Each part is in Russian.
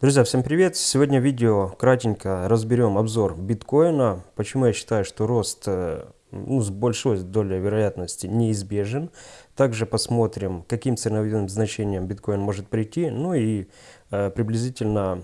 Друзья, всем привет! Сегодня видео кратенько разберем обзор биткоина. Почему я считаю, что рост э, ну, с большой долей вероятности неизбежен. Также посмотрим, каким ценовым значением биткоин может прийти. Ну и э, приблизительно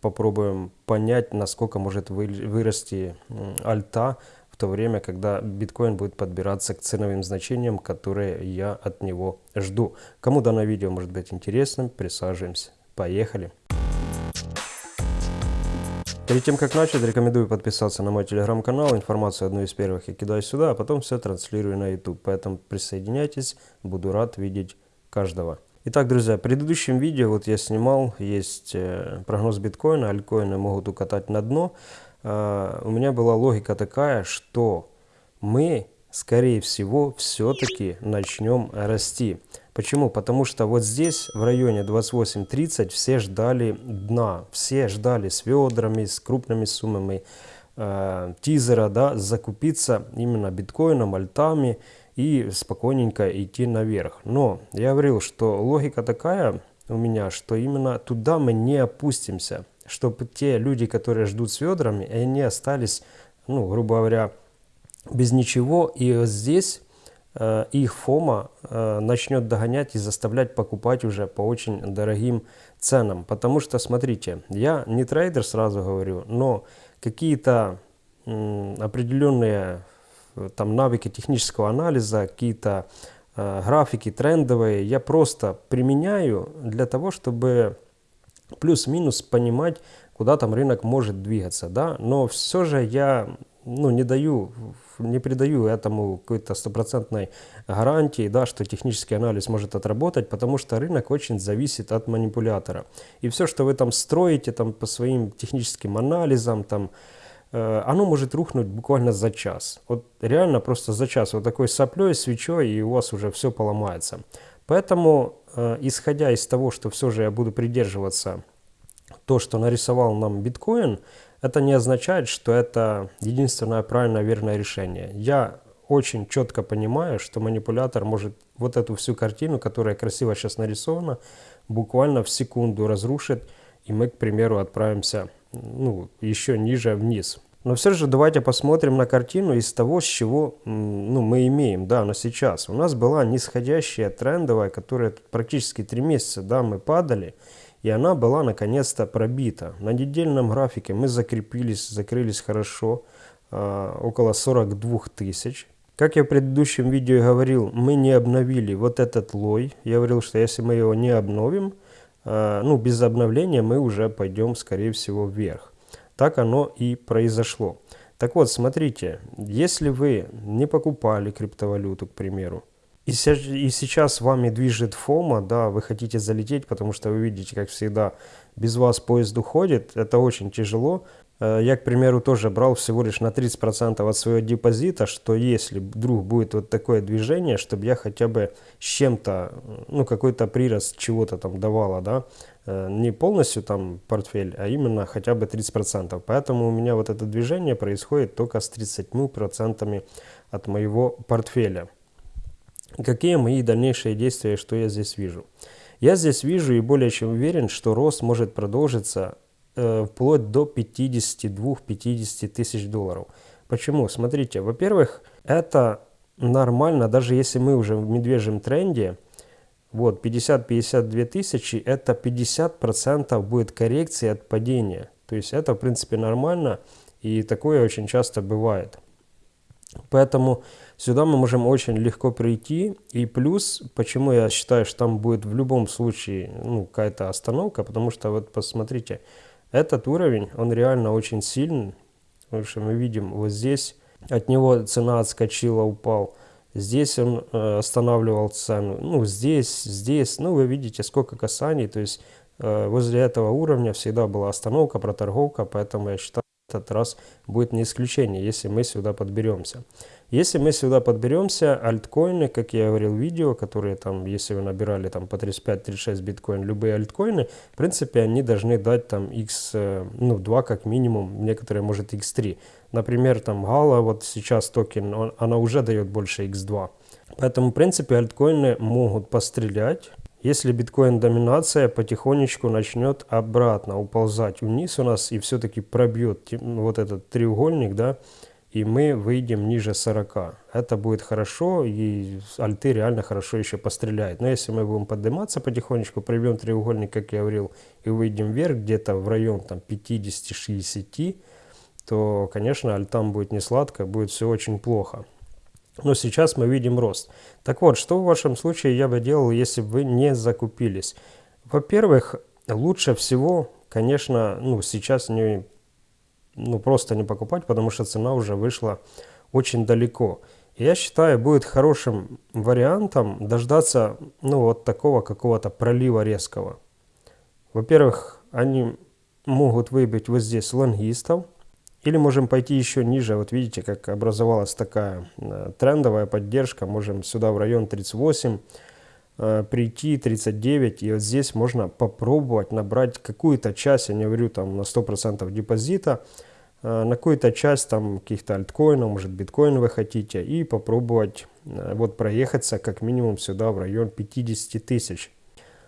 попробуем понять, насколько может вы, вырасти альта в то время, когда биткоин будет подбираться к ценовым значениям, которые я от него жду. Кому данное видео может быть интересным, присаживаемся. Поехали! Перед тем, как начать, рекомендую подписаться на мой телеграм-канал. Информацию одну из первых я кидаю сюда, а потом все транслирую на YouTube. Поэтому присоединяйтесь, буду рад видеть каждого. Итак, друзья, в предыдущем видео вот я снимал, есть э, прогноз биткоина, альткоины могут укатать на дно. Э, у меня была логика такая, что мы, скорее всего, все-таки начнем расти. Почему? Потому что вот здесь, в районе 28-30, все ждали дна. Все ждали с ведрами, с крупными суммами э, тизера, да, закупиться именно биткоином, альтами и спокойненько идти наверх. Но я говорил, что логика такая у меня, что именно туда мы не опустимся. Чтобы те люди, которые ждут с ведрами, они остались, ну, грубо говоря, без ничего. И здесь их ФОМа э, начнет догонять и заставлять покупать уже по очень дорогим ценам. Потому что, смотрите, я не трейдер, сразу говорю, но какие-то определенные э, там навыки технического анализа, какие-то графики трендовые я просто применяю для того, чтобы плюс-минус понимать, куда там рынок может двигаться. Да? Но все же я ну, не даю, не придаю этому какой-то стопроцентной гарантии, да, что технический анализ может отработать, потому что рынок очень зависит от манипулятора. И все, что вы там строите там, по своим техническим анализам, там, э, оно может рухнуть буквально за час. Вот реально просто за час. Вот такой соплей, свечой, и у вас уже все поломается. Поэтому, э, исходя из того, что все же я буду придерживаться то, что нарисовал нам биткоин, это не означает, что это единственное правильное верное решение. Я очень четко понимаю, что манипулятор может вот эту всю картину, которая красиво сейчас нарисована, буквально в секунду разрушить, и мы, к примеру, отправимся ну, еще ниже вниз. Но все же давайте посмотрим на картину из того, с чего ну, мы имеем да, на сейчас. У нас была нисходящая трендовая, которая практически три месяца да, мы падали и она была наконец-то пробита. На недельном графике мы закрепились, закрылись хорошо, э, около 42 тысяч. Как я в предыдущем видео говорил, мы не обновили вот этот лой. Я говорил, что если мы его не обновим, э, ну без обновления мы уже пойдем скорее всего вверх. Так оно и произошло. Так вот, смотрите, если вы не покупали криптовалюту, к примеру, и, и сейчас вами движет фома, да, вы хотите залететь, потому что вы видите, как всегда, без вас поезд уходит, это очень тяжело. Э, я, к примеру, тоже брал всего лишь на 30% от своего депозита, что если вдруг будет вот такое движение, чтобы я хотя бы с чем-то, ну, какой-то прирост чего-то там давала, да, э, не полностью там портфель, а именно хотя бы 30%. Поэтому у меня вот это движение происходит только с 30% от моего портфеля. Какие мои дальнейшие действия, что я здесь вижу? Я здесь вижу и более чем уверен, что рост может продолжиться э, вплоть до 52-50 тысяч долларов. Почему? Смотрите, во-первых, это нормально, даже если мы уже в медвежьем тренде, вот 50-52 тысячи, это 50% будет коррекции от падения. То есть это в принципе нормально и такое очень часто бывает. Поэтому сюда мы можем очень легко прийти. И плюс, почему я считаю, что там будет в любом случае ну, какая-то остановка, потому что вот посмотрите, этот уровень, он реально очень сильный. Потому что мы видим вот здесь, от него цена отскочила, упал. Здесь он э, останавливал цену. Ну, здесь, здесь. Ну, вы видите, сколько касаний. То есть э, возле этого уровня всегда была остановка, проторговка. Поэтому я считаю, этот раз будет не исключение, если мы сюда подберемся. Если мы сюда подберемся, альткоины, как я говорил в видео, которые там, если вы набирали там по 35-36 биткоин, любые альткоины, в принципе, они должны дать там x, э, ну, 2 как минимум, некоторые может x3. Например, там Гала, вот сейчас токен, он, она уже дает больше x2. Поэтому, в принципе, альткоины могут пострелять, если биткоин доминация потихонечку начнет обратно уползать вниз у нас и все-таки пробьет вот этот треугольник, да, и мы выйдем ниже 40. Это будет хорошо, и альты реально хорошо еще постреляет. Но если мы будем подниматься потихонечку, пробьем треугольник, как я говорил, и выйдем вверх где-то в район там 50-60, то, конечно, альтам будет не сладко, будет все очень плохо. Но сейчас мы видим рост. Так вот, что в вашем случае я бы делал, если бы вы не закупились? Во-первых, лучше всего, конечно, ну, сейчас не, ну, просто не покупать, потому что цена уже вышла очень далеко. Я считаю, будет хорошим вариантом дождаться ну, вот такого какого-то пролива резкого. Во-первых, они могут выбить вот здесь лонгистов, или можем пойти еще ниже. Вот видите, как образовалась такая э, трендовая поддержка. Можем сюда в район 38 э, прийти, 39. И вот здесь можно попробовать набрать какую-то часть, я не говорю там на 100% депозита, э, на какую-то часть там каких-то альткоинов, может биткоин вы хотите, и попробовать вот проехаться как минимум сюда в район 50 тысяч.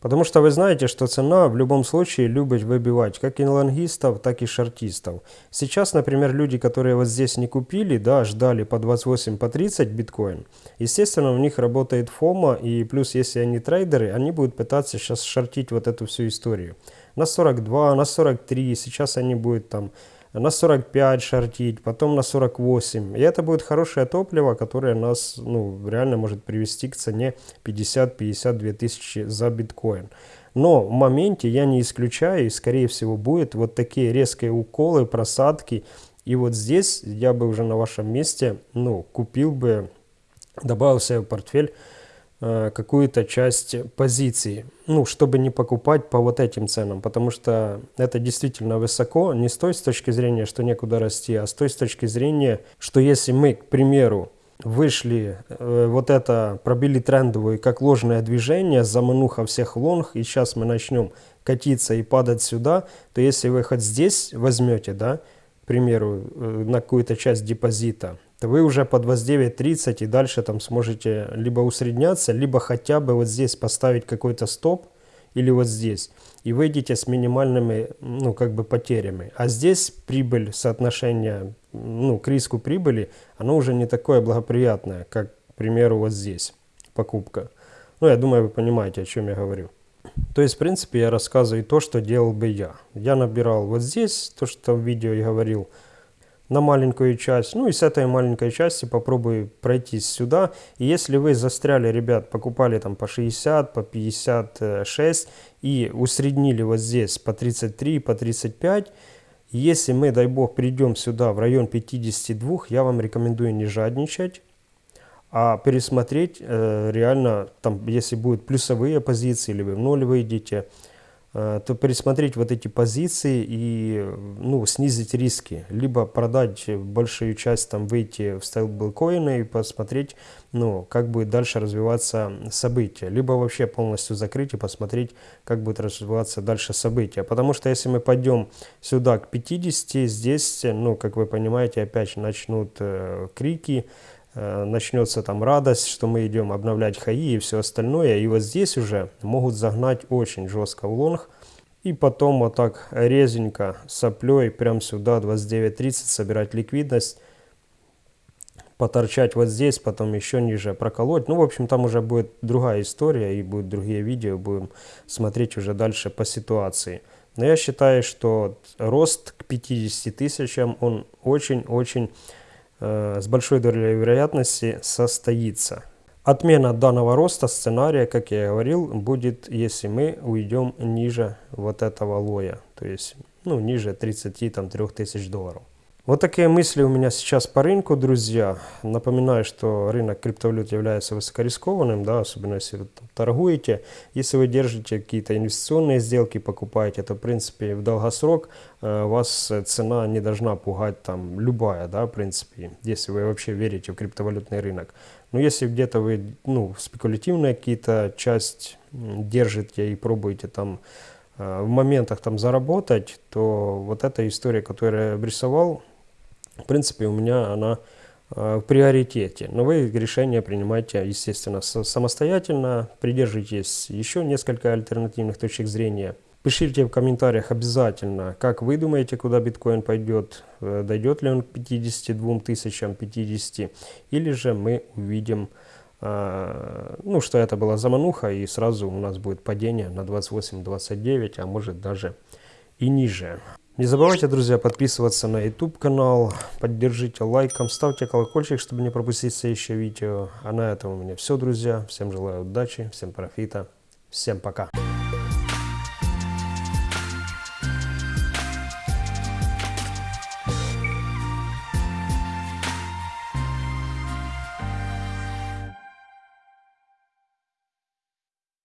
Потому что вы знаете, что цена в любом случае любит выбивать как и лонгистов, так и шортистов. Сейчас, например, люди, которые вот здесь не купили, да, ждали по 28, по 30 биткоин, естественно, у них работает фома, и плюс, если они трейдеры, они будут пытаться сейчас шортить вот эту всю историю. На 42, на 43, сейчас они будут там на 45 шортить, потом на 48. И это будет хорошее топливо, которое нас ну, реально может привести к цене 50-52 тысячи за биткоин. Но в моменте я не исключаю, и скорее всего будет вот такие резкие уколы, просадки. И вот здесь я бы уже на вашем месте ну, купил бы, добавил себе в портфель какую-то часть позиции, ну, чтобы не покупать по вот этим ценам, потому что это действительно высоко, не с той с точки зрения, что некуда расти, а с той с точки зрения, что если мы, к примеру, вышли, э, вот это, пробили трендовую как ложное движение, замануха всех лонг, и сейчас мы начнем катиться и падать сюда, то если вы хоть здесь возьмете, да, к примеру, э, на какую-то часть депозита, вы уже под 29.30 и дальше там сможете либо усредняться, либо хотя бы вот здесь поставить какой-то стоп или вот здесь. И выйдете с минимальными, ну, как бы потерями. А здесь прибыль, соотношение, ну, к риску прибыли, оно уже не такое благоприятное, как, к примеру, вот здесь покупка. Ну, я думаю, вы понимаете, о чем я говорю. То есть, в принципе, я рассказываю то, что делал бы я. Я набирал вот здесь, то, что в видео я говорил, на маленькую часть. Ну и с этой маленькой части попробую пройтись сюда. И если вы застряли, ребят, покупали там по 60, по 56 и усреднили вот здесь по 33, по 35, если мы, дай бог, придем сюда в район 52, я вам рекомендую не жадничать, а пересмотреть э, реально, там, если будут плюсовые позиции, или вы в ноль выйдете, то пересмотреть вот эти позиции и ну, снизить риски. Либо продать большую часть, там, выйти в стейблкоины и посмотреть, ну, как будет дальше развиваться события. Либо вообще полностью закрыть и посмотреть, как будет развиваться дальше события. Потому что если мы пойдем сюда к 50, здесь, ну, как вы понимаете, опять начнут э, крики, Э, начнется там радость, что мы идем обновлять хаи и все остальное. И вот здесь уже могут загнать очень жестко в лонг. И потом вот так резенько соплей прям сюда 29.30 собирать ликвидность. Поторчать вот здесь, потом еще ниже проколоть. Ну, в общем, там уже будет другая история и будут другие видео. Будем смотреть уже дальше по ситуации. Но я считаю, что рост к 50 тысячам, он очень-очень Э, с большой долей вероятности состоится. Отмена данного роста сценария, как я и говорил, будет, если мы уйдем ниже вот этого лоя, то есть ну, ниже 33 тысяч долларов. Вот такие мысли у меня сейчас по рынку, друзья. Напоминаю, что рынок криптовалют является высокорискованным, да, особенно если вы торгуете. Если вы держите какие-то инвестиционные сделки, покупаете, то в принципе в долгосрок э, вас цена не должна пугать там любая, да, в принципе, если вы вообще верите в криптовалютный рынок. Но если где-то вы, ну, спекулятивная какие-то часть держите и пробуете там э, в моментах там заработать, то вот эта история, которую я обрисовал, в принципе, у меня она э, в приоритете. Но вы решение принимаете, естественно, самостоятельно, придерживайтесь еще несколько альтернативных точек зрения. Пишите в комментариях обязательно, как вы думаете, куда биткоин пойдет, э, дойдет ли он к 52 тысячам, 50, или же мы увидим, э, ну, что это была замануха, и сразу у нас будет падение на 28-29, а может даже и ниже. Не забывайте, друзья, подписываться на YouTube канал, поддержите лайком, ставьте колокольчик, чтобы не пропустить следующее видео. А на этом у меня все, друзья. Всем желаю удачи, всем профита, всем пока.